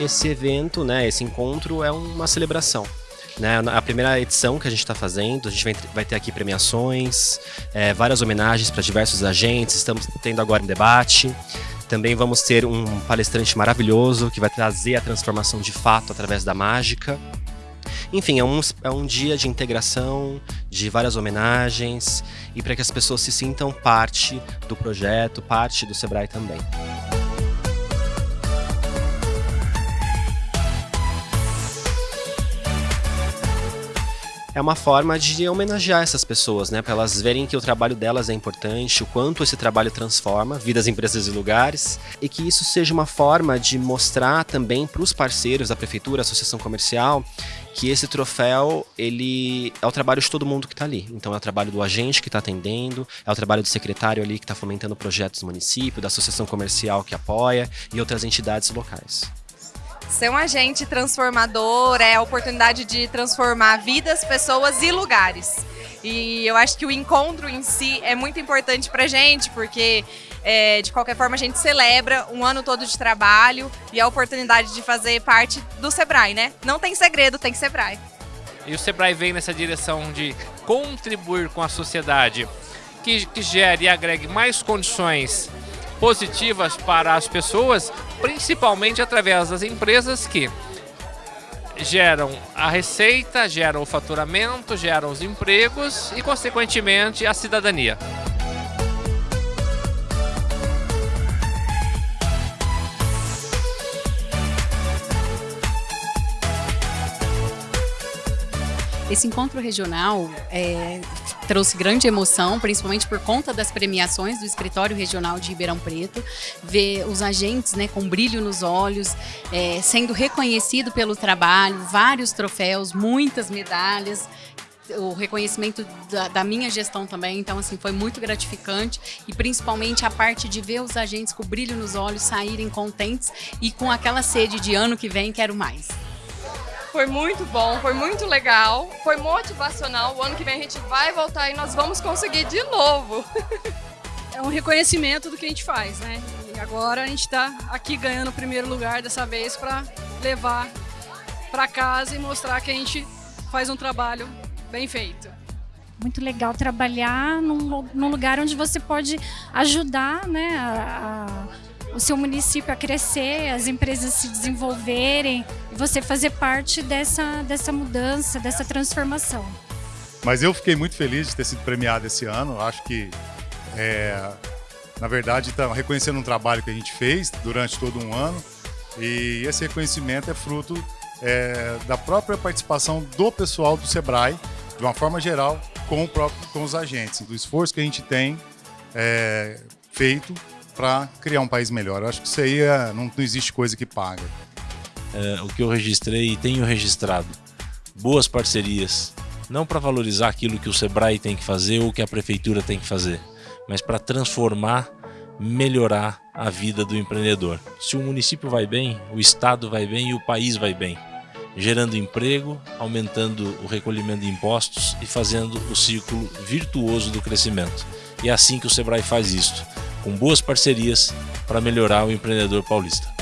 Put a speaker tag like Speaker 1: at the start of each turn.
Speaker 1: esse evento, né, esse encontro é uma celebração. Né, a primeira edição que a gente está fazendo, a gente vai, ter aqui premiações, é, várias homenagens para diversos agentes, estamos tendo agora um debate. Também vamos ter um palestrante maravilhoso que vai trazer a transformação de fato através da mágica. Enfim, é um, é um dia de integração, de várias homenagens e para que as pessoas se sintam parte do projeto, parte do Sebrae também. É uma forma de homenagear essas pessoas, né? Para elas verem que o trabalho delas é importante, o quanto esse trabalho transforma vidas, empresas e lugares, e que isso seja uma forma de mostrar também para os parceiros da prefeitura, associação comercial, que esse troféu ele é o trabalho de todo mundo que está ali. Então é o trabalho do agente que está atendendo, é o trabalho do secretário ali que está fomentando projetos do município, da associação comercial que apoia e outras entidades locais.
Speaker 2: Ser um agente transformador é a oportunidade de transformar vidas, pessoas e lugares. E eu acho que o encontro em si é muito importante para gente, porque é, de qualquer forma a gente celebra um ano todo de trabalho e a oportunidade de fazer parte do Sebrae, né? Não tem segredo, tem Sebrae.
Speaker 3: E o Sebrae vem nessa direção de contribuir com a sociedade, que, que gere e agregue mais condições positivas para as pessoas, principalmente através das empresas que geram a receita, geram o faturamento, geram os empregos e, consequentemente, a cidadania.
Speaker 4: Esse encontro regional é, trouxe grande emoção, principalmente por conta das premiações do Escritório Regional de Ribeirão Preto, ver os agentes né, com brilho nos olhos, é, sendo reconhecido pelo trabalho, vários troféus, muitas medalhas, o reconhecimento da, da, minha gestão também, então assim, foi muito gratificante. E principalmente a parte de ver os agentes com brilho nos olhos saírem contentes e com aquela sede de ano que vem quero mais.
Speaker 2: Foi muito bom, foi muito legal, foi motivacional. O ano que vem a gente vai voltar e nós vamos conseguir de novo.
Speaker 5: É um reconhecimento do que a gente faz, né? E agora a gente está aqui ganhando o primeiro lugar dessa vez para levar para casa e mostrar que a gente faz um trabalho bem feito.
Speaker 6: Muito legal trabalhar num, num lugar onde você pode ajudar né, a, a o seu município a crescer, as empresas se desenvolverem, você fazer parte dessa, dessa mudança, dessa transformação.
Speaker 7: Mas eu fiquei muito feliz de ter sido premiado esse ano. Acho que, é, na verdade, está reconhecendo um trabalho que a gente fez durante todo um ano. E esse reconhecimento é fruto é, da própria participação do pessoal do SEBRAE, de uma forma geral, com, próprio, com os agentes, do esforço que a gente tem é, feito para criar um país melhor. Eu acho que isso aí é, não, não, existe coisa que paga.
Speaker 8: É, o que eu registrei e tenho registrado, boas parcerias, não para valorizar aquilo que o Sebrae tem que fazer ou que a prefeitura tem que fazer, mas para transformar, melhorar a vida do empreendedor. Se o município vai bem, o estado vai bem e o país vai bem, gerando emprego, aumentando o recolhimento de impostos e fazendo o ciclo virtuoso do crescimento. E é assim que o Sebrae faz isso com boas parcerias para melhorar o empreendedor paulista.